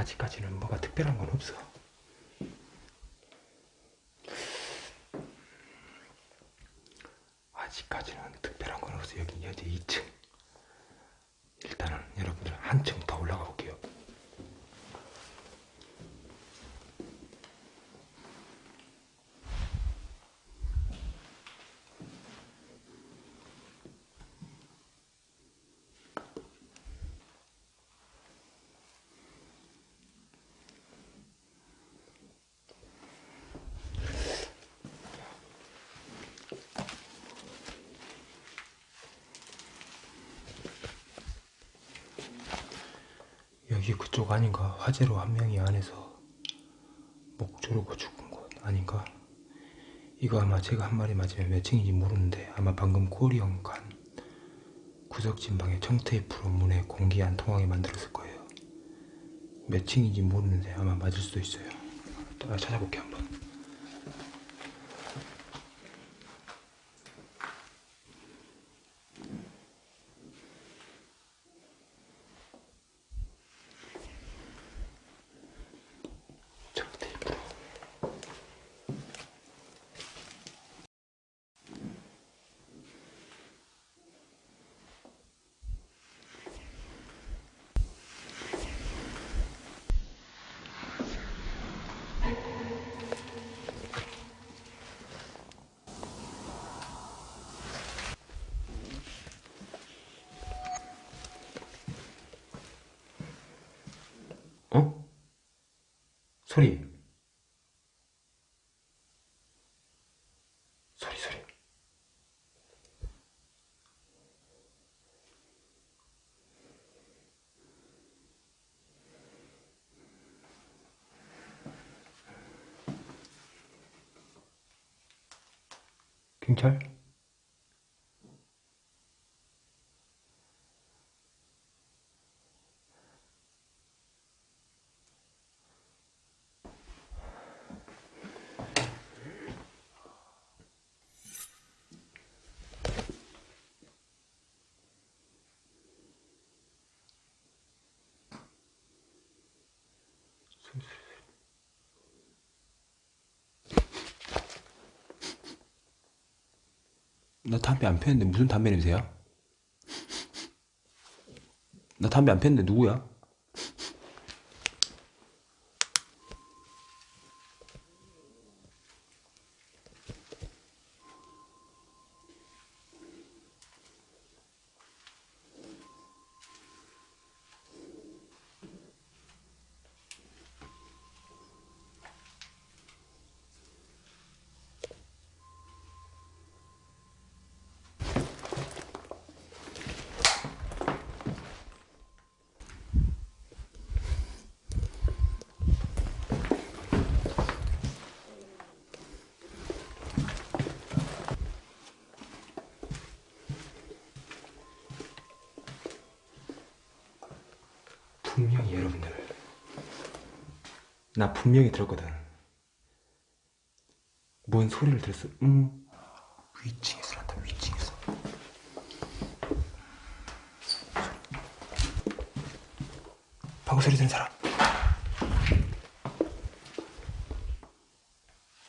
아직까지는 뭐가 특별한 건 없어. 아직까지는 특별한 건 없어. 여기 현재 2층. 일단은 여러분들 한층 더 올라가 볼게요. 여기 그쪽 아닌가? 화재로 한 명이 안에서 목 조르고 죽은 곳 아닌가? 이거 아마 제가 한 마리 맞으면 몇 층인지 모르는데 아마 방금 고리형 간 구석진 방에 청테이프로 문에 공기 안 통하게 만들었을 거예요. 몇 층인지 모르는데 아마 맞을 수도 있어요. 따라 찾아볼게 한번. 소리. 소리, 소리. 경찰? 나 담배 안 피웠는데 무슨 담배 냄새야? 나 담배 안 피웠는데 누구야? 분명히 여러분들 나 분명히 들었거든. 뭔 소리를 들었어? 음 위층에서 난다 위층에서. 방구 소리 듣는 사람.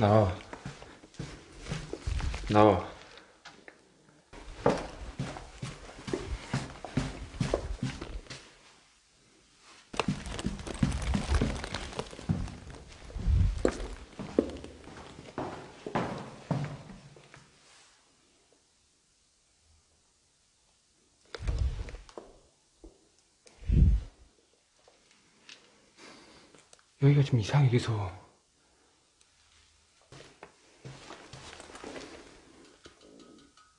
나와. 나와 여기가 좀 이상해 계속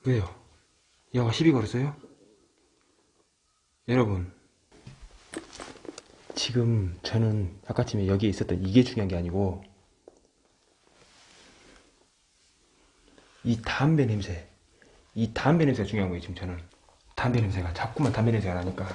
왜요? 얘가 시비 걸었어요? 여러분 지금 저는 아까쯤에 여기에 있었던 이게 중요한 게 아니고 이 담배 냄새 이 담배 냄새가 중요한 거예요 지금 저는 담배 냄새가 자꾸만 담배 냄새가 나니까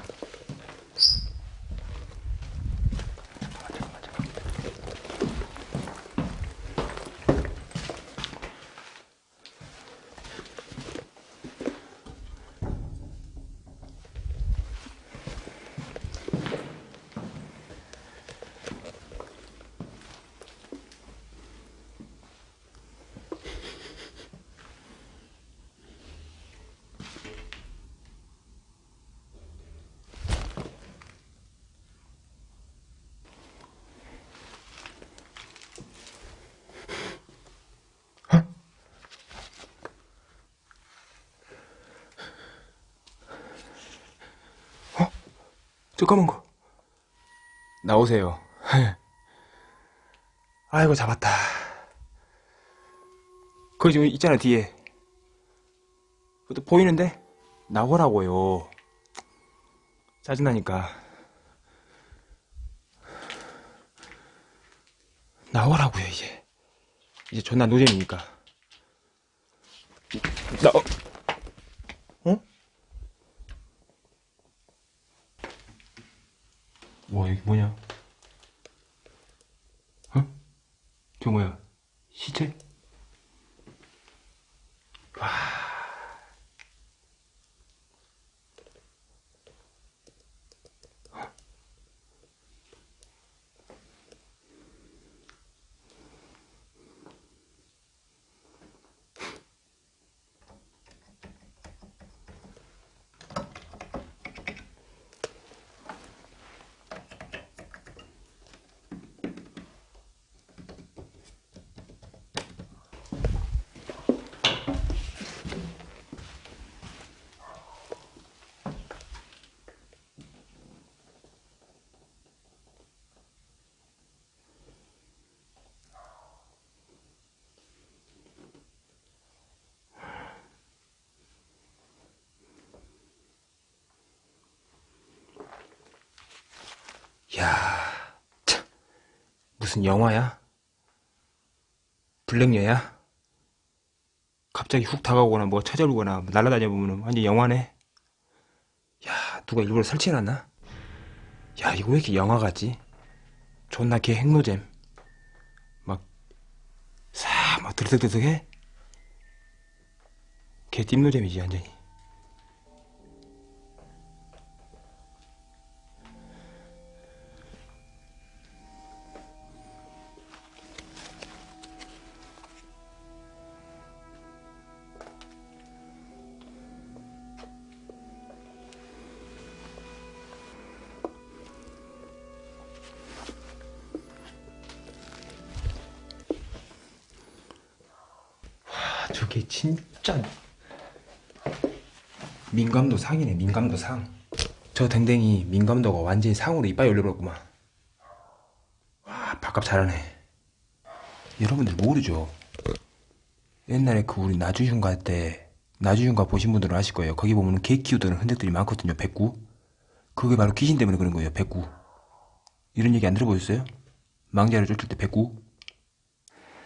검은 거 나오세요. 아이고 잡았다. 거기 지금 있잖아 뒤에. 그것도 보이는데? 나오라고요. 짜증나니까. 나오라고요 이제. 이제 존나 노잼이니까. 나 어? 어? 와 여기 뭐냐 어? 저 뭐야 시체? 와 야, 참, 무슨 영화야? 블랙여야? 갑자기 훅 다가오거나 뭐 찾아오거나 날아다녀 보면 완전 영화네. 야, 누가 일부러 설치해놨나? 야, 이거 왜 이렇게 영화 같지? 존나 개 핵노잼. 막, 사, 막 드득드득해? 개 띠노잼이지, 완전히. 아, 저게 진짜 민감도 상이네 민감도 상저 댕댕이 민감도가 완전히 상으로 이빨 열려버렸구만. 와 밥값 잘하네. 여러분들 모르죠? 옛날에 그 우리 나주휴가 때 나주휴가 보신 분들은 아실 거예요. 거기 보면 개 키우던 흔적들이 많거든요 백구. 그게 바로 귀신 때문에 그런 거예요 백구. 이런 얘기 안 들어보셨어요? 망자를 쫓을 때 백구?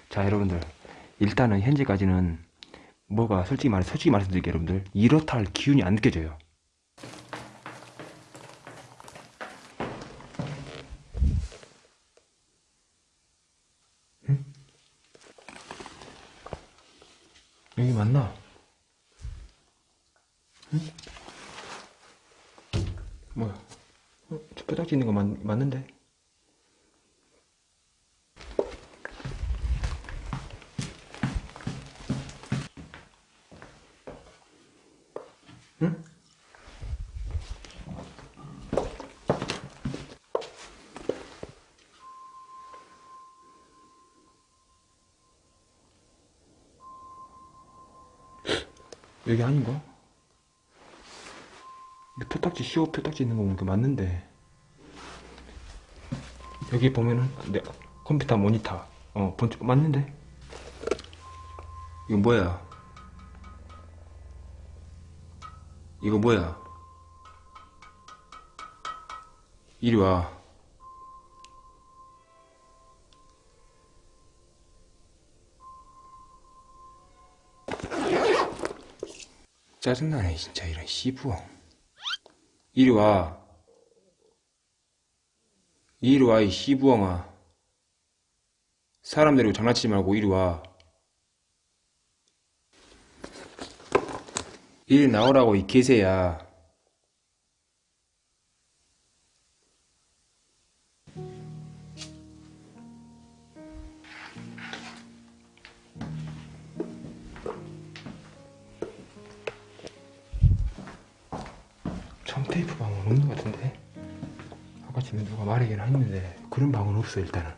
자 여러분들. 일단은 현재까지는 뭐가 솔직히 말해 솔직히 말씀드릴게요 여러분들 이렇다 할 기운이 안 느껴져요 응? 여기 맞나? 응? 뭐야? 어, 저 뼈다귀 있는 거 맞, 맞는데? 여기 아닌가? 이 표딱지 시오 표딱지 있는 거 보니까 맞는데. 여기 보면은 내 컴퓨터 모니터. 어 본, 맞는데? 이거 뭐야? 이거 뭐야? 이리 와 짜증나네 진짜. 이런 씨부엉 이리 와. 이리 와 이 씨부엉아 사람 데리고 장난치지 말고 이리 와. 이리 나오라고 이 개새야 테이프 방은 없는 것 같은데? 아까 전에 누가 말하긴 했는데 그런 방은 없어 일단은.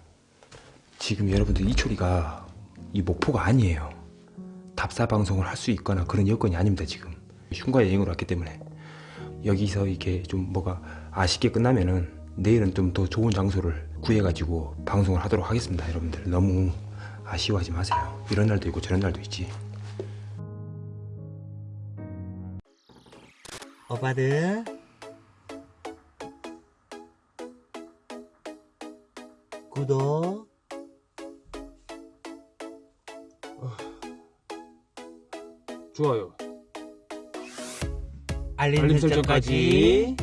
지금 여러분들 이초리가 이 목포가 아니에요. 답사 방송을 할 수 있거나 그런 여건이 아닙니다 지금. 흉가 여행으로 왔기 때문에. 여기서 이렇게 좀 뭐가 아쉽게 끝나면은 내일은 좀 더 좋은 장소를 구해가지고 방송을 하도록 하겠습니다 여러분들. 너무 아쉬워하지 마세요. 이런 날도 있고 저런 날도 있지. 오빠들. 구독. 좋아요. 알림, 알림 설정까지.